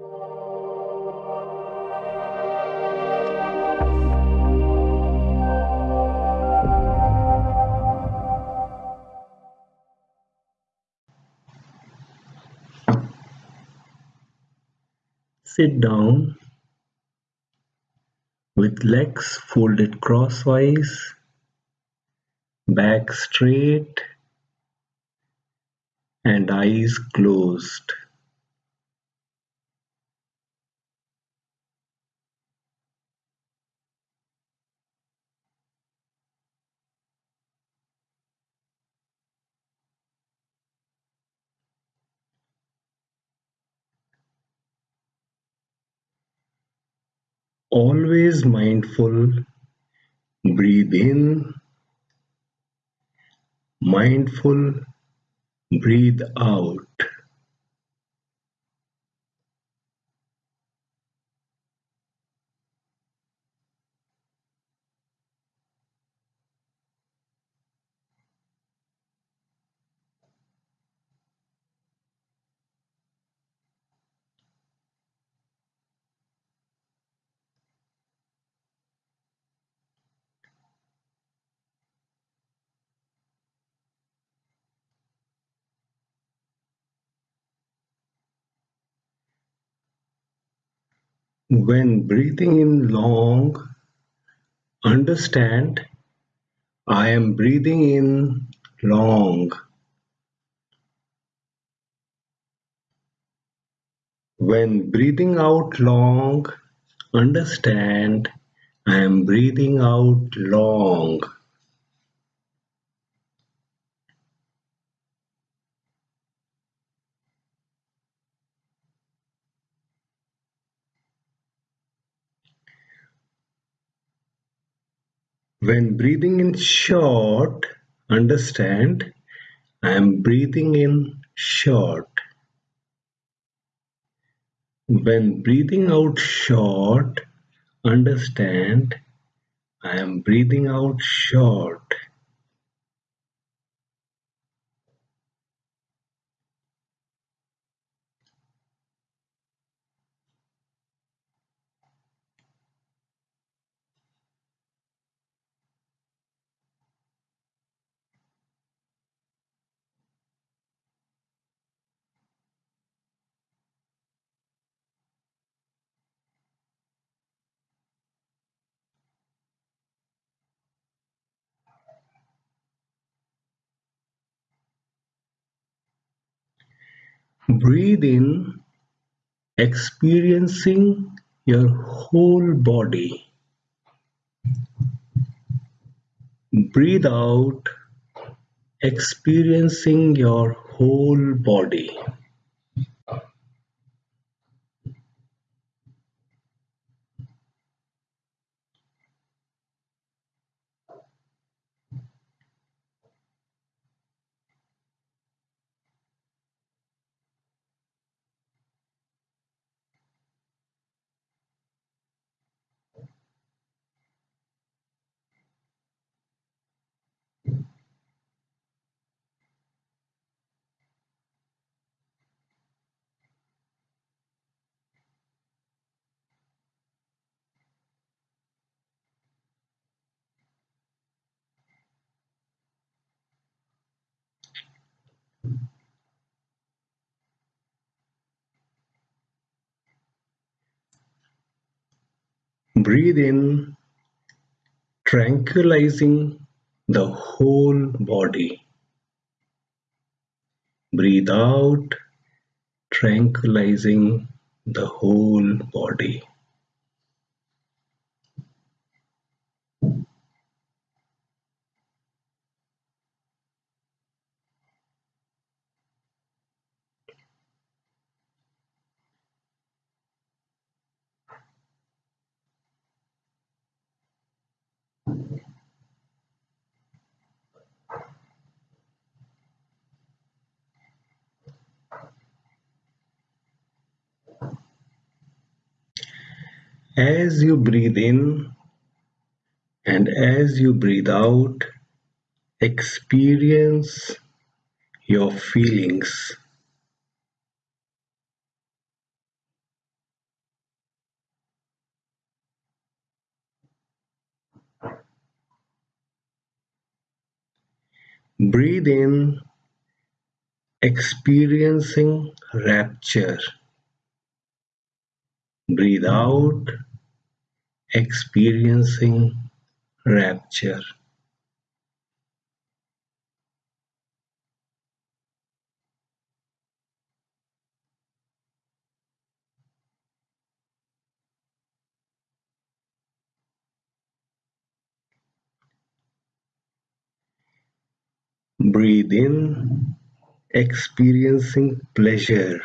Sit down with legs folded crosswise, back straight and eyes closed. Always mindful, breathe in, mindful, breathe out. When breathing in long, understand I am breathing in long. When breathing out long, understand I am breathing out long. When breathing in short, understand I am breathing in short. When breathing out short, understand I am breathing out short. Breathe in, experiencing your whole body. Breathe out, experiencing your whole body. Breathe in, tranquilizing the whole body. Breathe out, tranquilizing the whole body. as you breathe in and as you breathe out experience your feelings. Breathe in experiencing rapture. Breathe out experiencing rapture. Breathe in, experiencing pleasure.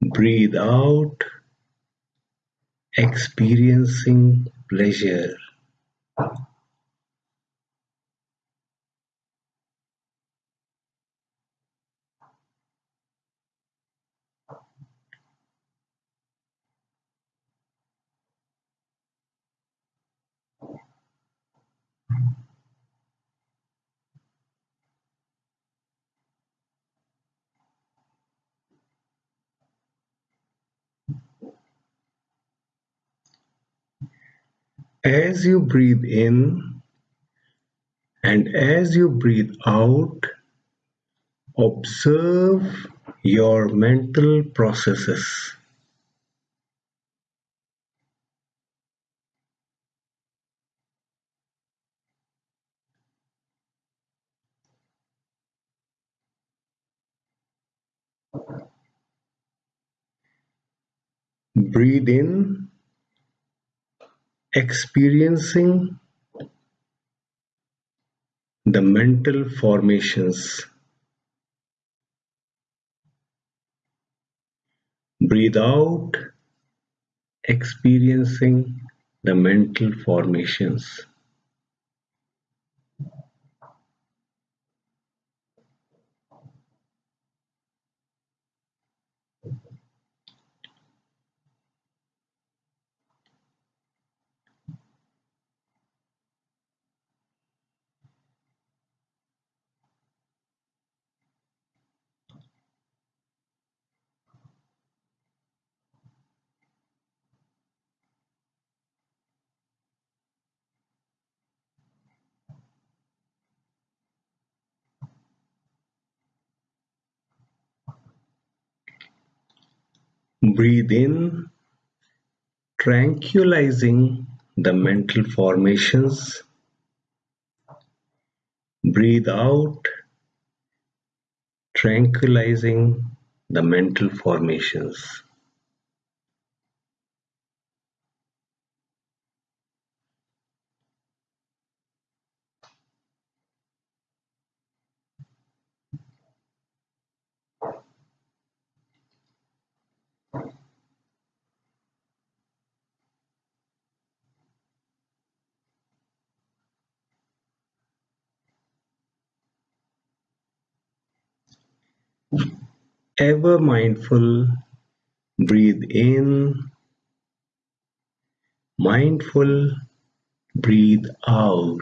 Breathe out, experiencing pleasure. As you breathe in and as you breathe out, observe your mental processes. Breathe in experiencing the mental formations. Breathe out, experiencing the mental formations. Breathe in, tranquilizing the mental formations. Breathe out, tranquilizing the mental formations. Ever mindful, breathe in, mindful, breathe out.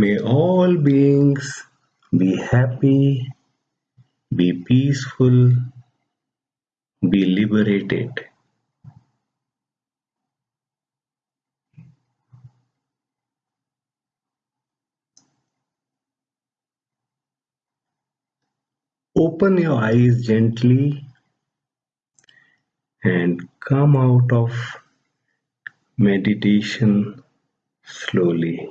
May all beings be happy, be peaceful, be liberated. Open your eyes gently and come out of meditation slowly.